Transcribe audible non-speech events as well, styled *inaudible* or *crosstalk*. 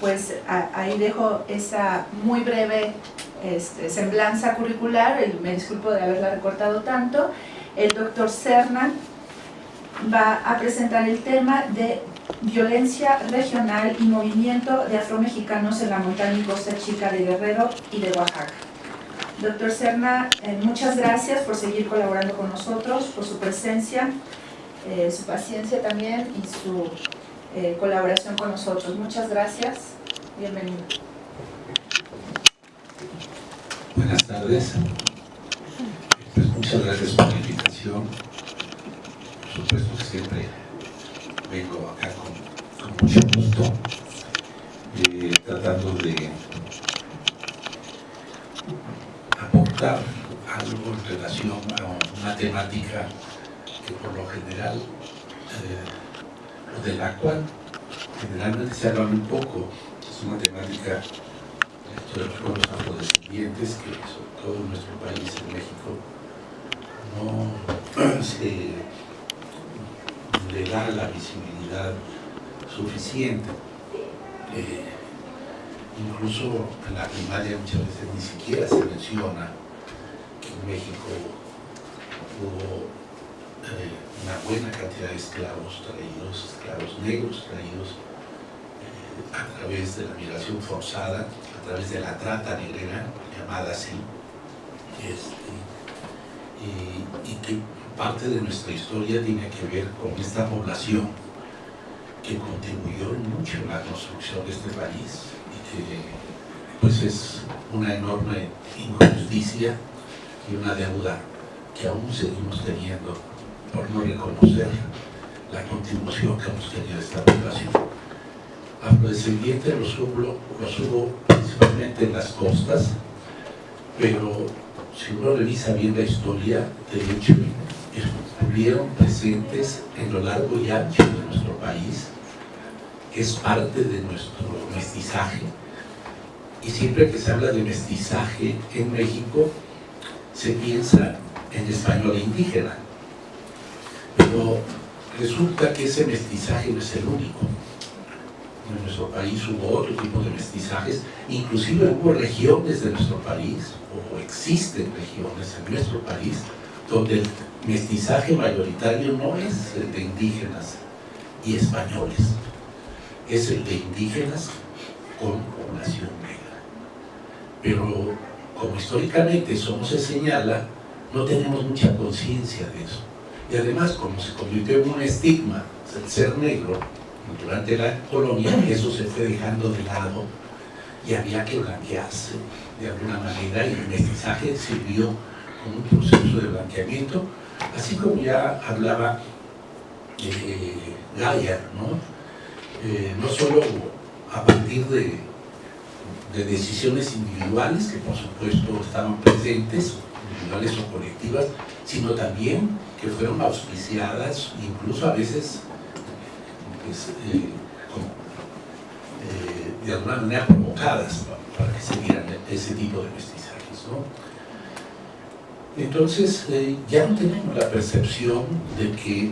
pues ahí dejo esa muy breve este, semblanza curricular, me disculpo de haberla recortado tanto. El doctor Cerna va a presentar el tema de violencia regional y movimiento de afromexicanos en la montaña y costa chica de Guerrero y de Oaxaca. Doctor Serna, eh, muchas gracias por seguir colaborando con nosotros, por su presencia, eh, su paciencia también y su eh, colaboración con nosotros. Muchas gracias. Bienvenido. Buenas tardes. Pues muchas gracias por la invitación. Por supuesto que siempre vengo acá con, mucho gusto, eh, tratando de aportar algo en relación a una temática que por lo general, eh, de la cual generalmente se habla un poco, es una temática de los afrodescendientes que sobre todo en nuestro país, en México, no *clears throat* se le da la visibilidad suficiente. Eh, incluso en la primaria muchas veces ni siquiera se menciona que en México hubo buena cantidad de esclavos traídos, esclavos negros traídos eh, a través de la migración forzada, a través de la trata negrera, llamada así, este, y, que parte de nuestra historia tiene que ver con esta población que contribuyó mucho en la construcción de este país y que pues es una enorme injusticia y una deuda que aún seguimos teniendo por no reconocer la contribución que hemos tenido esta población. Afrodescendientes los hubo, los hubo principalmente en las costas, pero si uno revisa bien la historia, de hecho, estuvieron presentes en lo largo y ancho de nuestro país, que es parte de nuestro mestizaje. Y siempre que se habla de mestizaje en México, se piensa en español indígena. Pero resulta que ese mestizaje no es el único. En nuestro país hubo otro tipo de mestizajes, inclusive hubo regiones de nuestro país, o existen regiones en nuestro país, donde el mestizaje mayoritario no es el de indígenas y españoles, es el de indígenas con población negra. Pero como históricamente eso no se señala, no tenemos mucha conciencia de eso. Y además, como se convirtió en un estigma el ser negro durante la colonia, *clears throat* eso se fue dejando de lado y había que blanquearse de alguna manera y el mestizaje sirvió un proceso de blanqueamiento, así como ya hablaba eh, Gaia, ¿no? Eh, no solo a partir de, de, decisiones individuales, que por supuesto estaban presentes, o colectivas, sino también que fueron auspiciadas, incluso a veces pues, eh, de alguna manera provocadas para que se dieran ese tipo de mestizajes. Entonces, eh, ya no tenemos la percepción de que